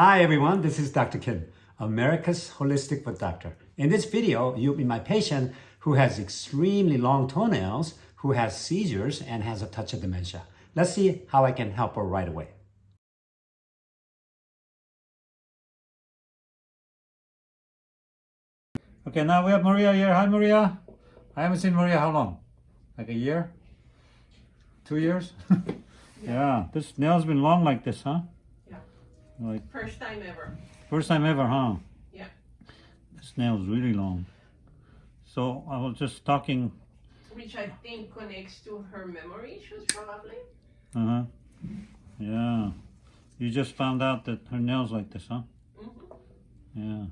Hi everyone, this is Dr. Kim, America's Holistic Foot Doctor. In this video, you'll be my patient who has extremely long toenails, who has seizures, and has a touch of dementia. Let's see how I can help her right away. Okay, now we have Maria here. Hi Maria. I haven't seen Maria how long? Like a year? Two years? yeah, this nail's been long like this, huh? Like first time ever. First time ever, huh? Yeah. This nail's really long. So I was just talking. Which I think connects to her memory issues, probably. Uh huh. Yeah. You just found out that her nails like this, huh? Mm hmm Yeah.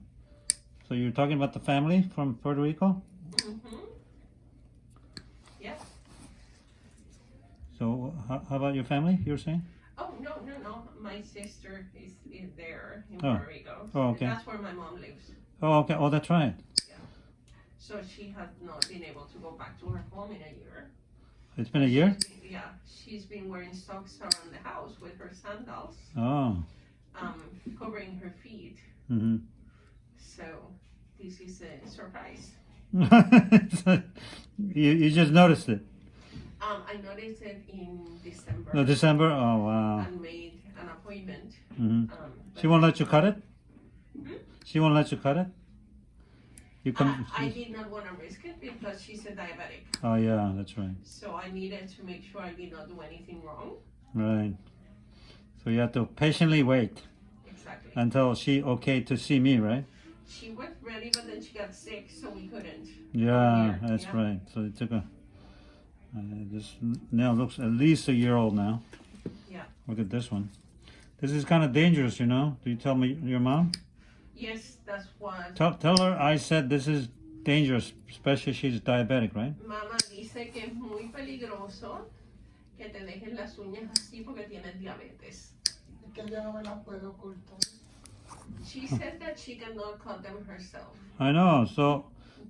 So you're talking about the family from Puerto Rico? Mm hmm Yes. So how, how about your family? You were saying? No no no! My sister is, is there in oh. Puerto Rico. Oh okay. That's where my mom lives. Oh okay. Oh that's right. Yeah. So she has not been able to go back to her home in a year. It's been a year. Been, yeah, she's been wearing socks around the house with her sandals. Oh. Um, covering her feet. Mm-hmm. So this is a surprise. you you just noticed it. Um, I noticed it in December. No, December? Oh, wow. And made an appointment. Mm -hmm. um, she won't let you cut it? Hmm? She won't let you cut it? You come. Uh, I did not want to risk it because she's a diabetic. Oh, yeah, that's right. So I needed to make sure I did not do anything wrong. Right. So you have to patiently wait. Exactly. Until she okay to see me, right? She was ready, but then she got sick, so we couldn't. Yeah, that's yeah. right. So it took a uh, this now looks at least a year old now. Yeah. Look at this one. This is kind of dangerous, you know. Do you tell me your mom? Yes, that's why. Tell, tell her I said this is dangerous, especially she's diabetic, right? Mama dice que es muy peligroso que te dejes las uñas así porque tienes diabetes. Que yo no me las puedo ocultar. She said that she cannot cut them herself. I know, so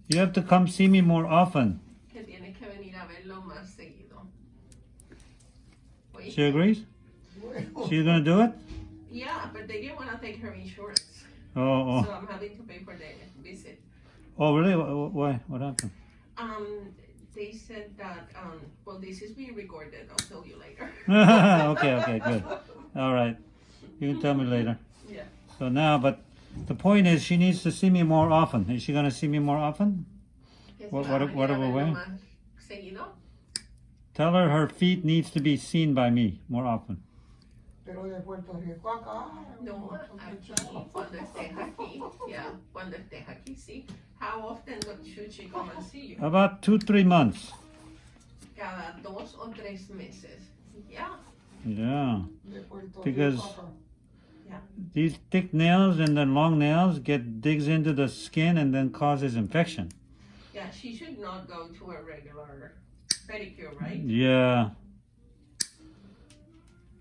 you have to come see me more often. Que tienes que venir a verlo más seguido. She agrees? She's gonna do it? Yeah, but they didn't want to take her insurance. Oh, oh. So I'm having to pay for the visit. Oh, really? Why? What happened? Um, they said that, um, well, this is being recorded. I'll tell you later. okay, okay, good. All right. You can tell me later. Yeah. So now, but the point is she needs to see me more often. Is she going to see me more often? What, what, whatever way? Tell her her feet needs to be seen by me more often. Pero de Puerto Rico acá. No, aquí, ah, cuando estés aquí. Yeah, cuando estés aquí, sí. How often should she come and see you? About two, three months. Cada dos o tres meses. Yeah. Yeah. Because yeah. these thick nails and then long nails get digs into the skin and then causes infection. Yeah, she should not go to a regular pedicure, right? Yeah.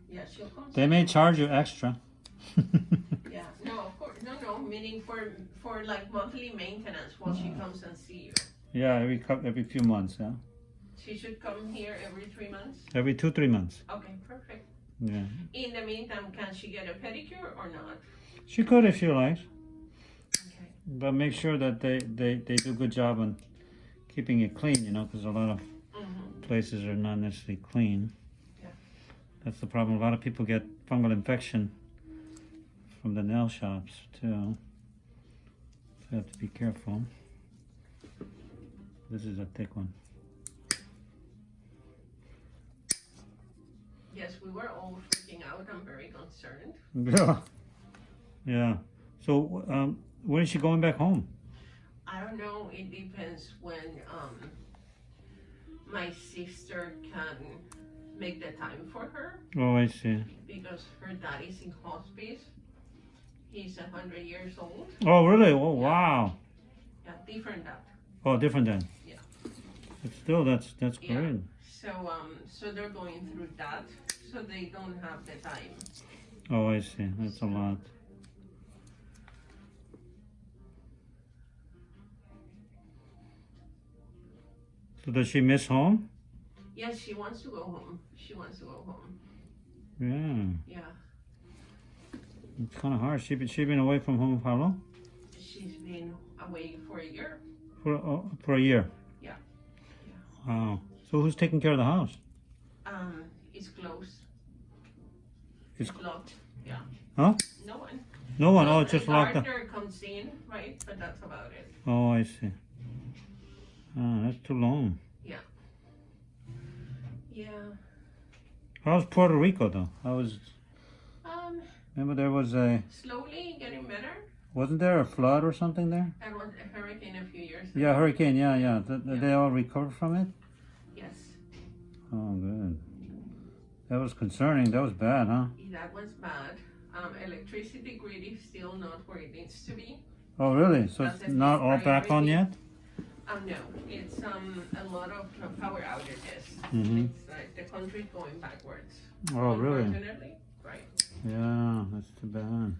Yeah, she'll come. They may charge you extra. yeah, no, of course, no, no. Meaning for for like monthly maintenance while she comes and see you. Yeah, every every few months. Yeah. She should come here every three months. Every two three months. Okay, perfect. Yeah. In the meantime, can she get a pedicure or not? She could if she likes. Okay. But make sure that they, they, they do a good job on keeping it clean, you know, because a lot of. Places are not necessarily clean. Yeah. That's the problem. A lot of people get fungal infection from the nail shops, too. So you have to be careful. This is a thick one. Yes, we were all freaking out. I'm very concerned. Yeah. Yeah. So, um, when is she going back home? I don't know. It depends when um, my sister can make the time for her. Oh, I see. Because her dad is in hospice. He's a hundred years old. Oh, really? Oh, yeah. wow. Yeah, different dad. Oh, different dad. Yeah. But still, that's that's yeah. great. So, um, so they're going through that, so they don't have the time. Oh, I see. That's a lot. So does she miss home? Yes, she wants to go home. She wants to go home. Yeah. Yeah. It's kind of hard. She been she been away from home for how long? She's been away for a year. For uh, for a year. Yeah. Wow. So who's taking care of the house? Um, it's closed. It's- It's locked. Yeah. Huh? No one. No one. So Oh, it's just locked up. gardener comes in, right? But that's about it. Oh, I see. Oh, that's too long. Yeah. Yeah. How's Puerto Rico though? How was? Um, Remember there was a slowly getting better. wasn't there a flood or something there? There was a hurricane a few years ago. Yeah, hurricane. Yeah, yeah. Th- th- They all recovered from it. Yes. Oh, good. That was concerning. That was bad, huh? That was bad. Um, electricity grid is still not where it needs to be. Oh, really? So That's it's not all back on yet? Um, no, it's um a lot of power outages. Mhm. It's like the country's going backwards. Oh, really? Right. Yeah, that's too bad.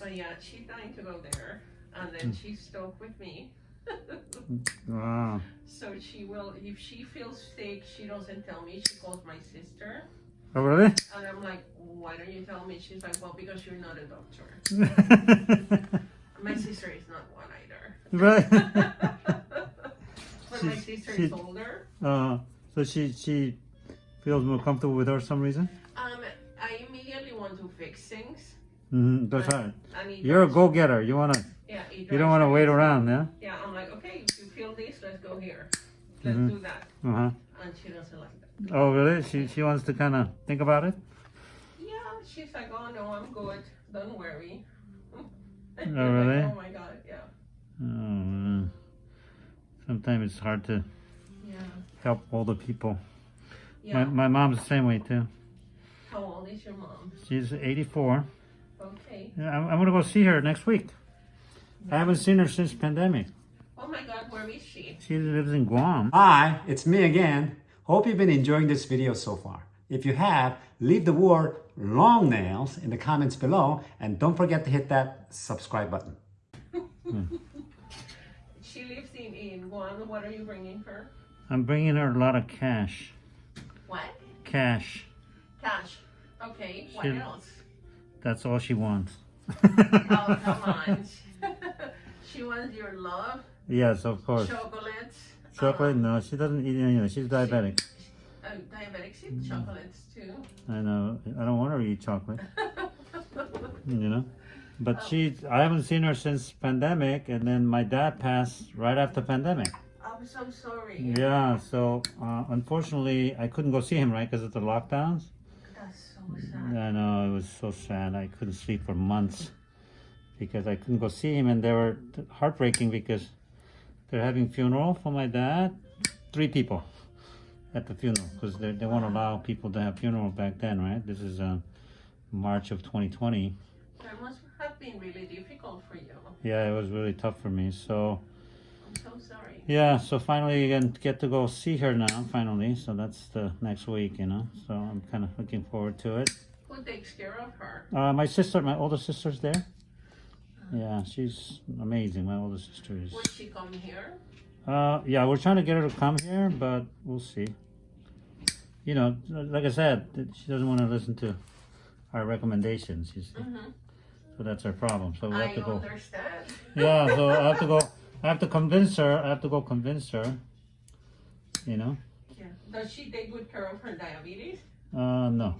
But yeah, she's dying to go there, and Hmm. then she's stuck with me. Wow. so she will, if she feels sick, she doesn't tell me. She calls my sister, Oh, really? and I'm like, why don't you tell me? She's like, well, because you're not a doctor. Is not one either. right. but my She's- sister she- is older. Uh, so she she feels more comfortable with her for some reason. Um, I immediately want to fix things. Mm-hmm. That's right. You're a go-getter. You wanna Yeah, you don't wanna wait around, yeah? Yeah, I'm like, okay, if you feel this, let's go here. Let's Mhm. do that. Uh huh. And she doesn't like that. Oh, really? She she wants to kind of think about it. Yeah, she's like, oh no, I'm good. Don't worry. Oh, Like, really? oh my god, yeah. Oh, man. Sometimes it's hard to Yeah. help older people. Yeah. My my mom's the same way too. How old is your mom? She's 84. Okay. Yeah, I'm, I'm gonna go see her next week. I haven't seen her since pandemic. Oh my god, where is she? She lives in Guam. Hi, it's me again. Hope you've been enjoying this video so far. If you have, leave the word long nails in the comments below and don't forget to hit that subscribe button. She lives in, in Guam. What are you bringing her? I'm bringing her a lot of cash. What? Cash. Cash. Okay, what She- else? That's all she wants. Oh, come on. she wants your love, yes, of course. chocolates. Chocolate? um, No, she doesn't eat any of it. She's diabetic. Oh, diabetics eat chocolates too. I know. I don't want her to eat chocolate. You know. But she, I haven't seen her since pandemic, and then my dad passed right after pandemic. I'm so sorry. Yeah, so uh, unfortunately, I couldn't go see him, right, because of the lockdowns. That's so sad. I know, it was so sad. I couldn't sleep for months because I couldn't go see him, and they were heartbreaking because they're having funeral for my dad. Three people at the funeral because they, they won't allow people to have funeral back then, right? This is uh, March of 2020. That must have been really difficult for you. Yeah, it was really tough for me. So I'm so sorry. yeah, so finally I get to go see her now. Finally, so that's the next week, you know. So I'm kind of looking forward to it. Who takes care of her? Uh, my sister, my older sister's there. Yeah, she's amazing. My older sister is. Will she come here? Uh, yeah, we're trying to get her to come here, but we'll see. You know, like I said, she doesn't want to listen to our recommendations. You see, Mm-hmm. so that's our problem. So we I have to go. understand. Yeah, so I have to go. I have to convince her. I have to go convince her. You know. Yeah. Does she take good care of her diabetes? Uh, no.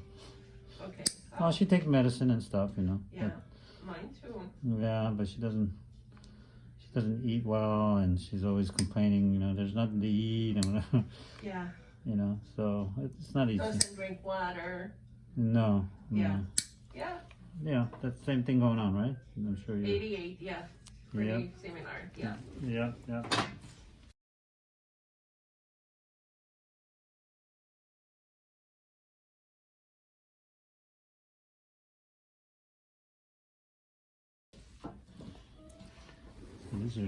Okay. Well, she takes medicine and stuff. You know. yeah. Mine too. But, yeah, but she doesn't. She doesn't eat well, and she's always complaining. You know, there's nothing to eat, and Yeah. You know, so it's not easy. Doesn't drink water. No. no. Yeah. Yeah. Yeah, that's the same thing going on, right? I'm sure you. 88. Yeah. Pretty Yeah. similar. Yeah. Yeah, yeah.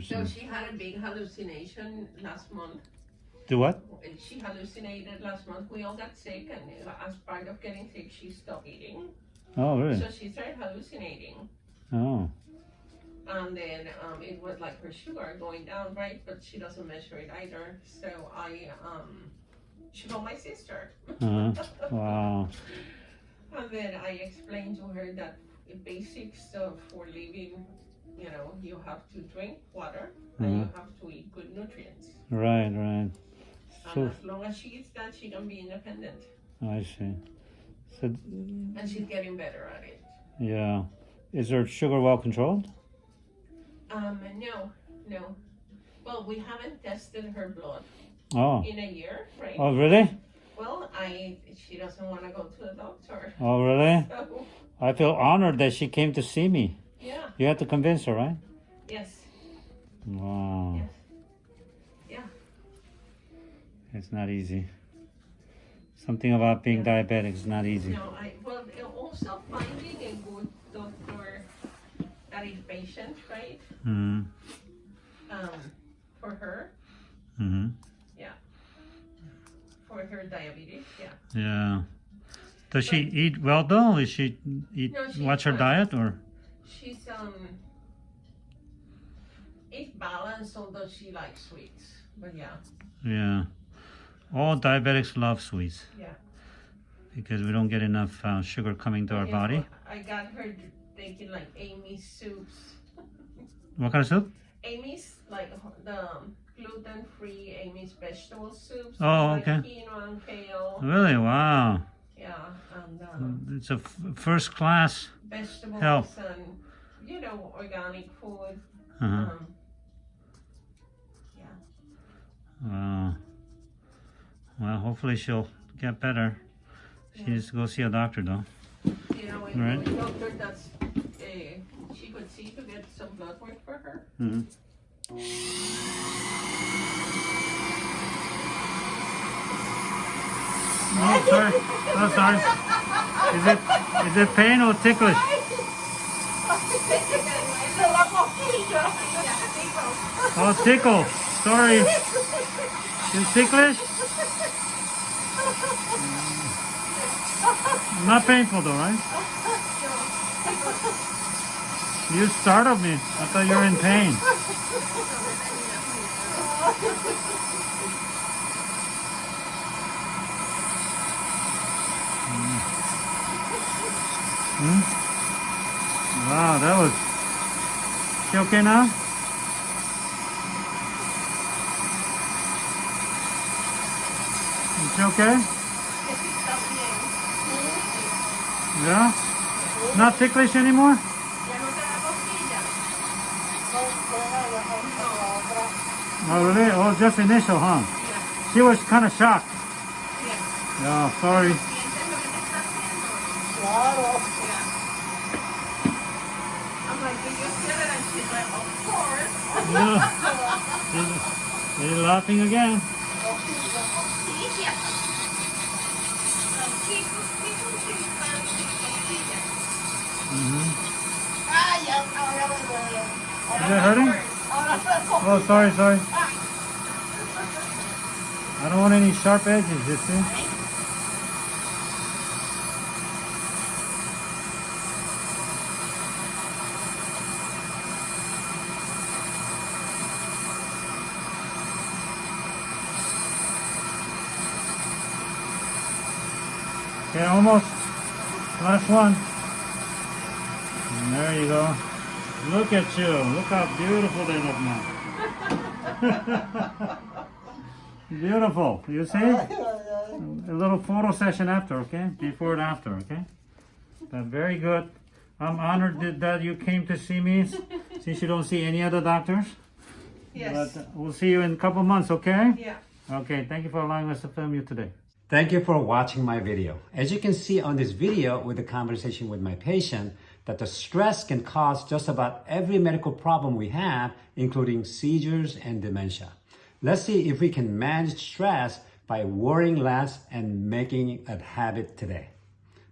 So she had a big hallucination last month. Do what? She hallucinated last month. We all got sick, and as part of getting sick, she stopped eating. Oh, really? So she started hallucinating. Oh, And then um, it was like her sugar going down, right? But she doesn't measure it either. So I um, She from my sister. Uh-huh. Wow. And then I explained to her that the basics of for living, you know, you have to drink water and you have to eat good nutrients. Right, right. And So, as long as she eats that, she can be independent. I see. So, And she's getting better at it. yeah. Is her sugar well controlled? Um, no, no. Well, we haven't tested her blood Oh. in a year, right? Oh, really? Well, I she doesn't want to go to the doctor. Oh, really? So, I feel honored that she came to see me. yeah, You had to convince her, right? yes, Wow. yes. It's not easy. Something about being diabetic is not easy. No, I well also finding a good doctor that is patient, right? Mm-hmm. Um, for her, Mm-hmm. Yeah. For her diabetes, yeah. Yeah. Does she eat well though? Is she eat No, she watch her eats diet or? She's um, it's balanced, although she likes sweets. But yeah, Yeah. All diabetics love sweets yeah. because we don't get enough uh, sugar coming to our body. I got her taking like Amy's soups. What kind of soup? Amy's like the um, gluten-free Amy's vegetable soups. Oh, like okay. Quinoa and kale. Really? Wow. Yeah, and um, It's a f- first class. vegetables Help. and you know organic food. Uh-huh. Um, yeah. Wow. Well, hopefully she'll get better. She Yeah. needs to go see a doctor though. You know, a Right. doctor that's uh, she could see to get some blood work for her. Mm-hmm. Oh, sorry. Oh, sorry. Is it is it pain or ticklish? Oh, tickle. Sorry. Is ticklish? Not painful though, right? You startled me. I thought you were in pain. Hmm? Wow, that was. She okay now? She okay? Yeah? Not ticklish anymore? Oh, really? Oh, just initial, huh? She was kind of shocked. Yeah, Oh sorry. I'm like, did you feel it? And she's like, of course. Yeah. You're laughing again. Is it hurting? Oh, sorry, sorry. I don't want any sharp edges, you see? Okay, almost. Last one. And there you go. Look at you. Look how beautiful they look now. beautiful. You see? A little photo session after, okay? Before and after, okay? But very good. I'm honored that- that you came to see me since you don't see any other doctors. Yes. But we'll see you in a couple months, okay? Yeah. Okay, thank you for allowing us to film you today. Thank you for watching my video. As you can see on this video with the conversation with my patient, that the stress can cause just about every medical problem we have, including seizures and dementia. Let's see if we can manage stress by worrying less and making a habit today.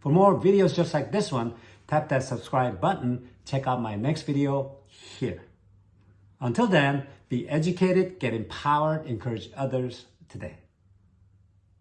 For more videos just like this one, tap that subscribe button. Check out my next video here. Until then, be educated, get empowered, encourage others today.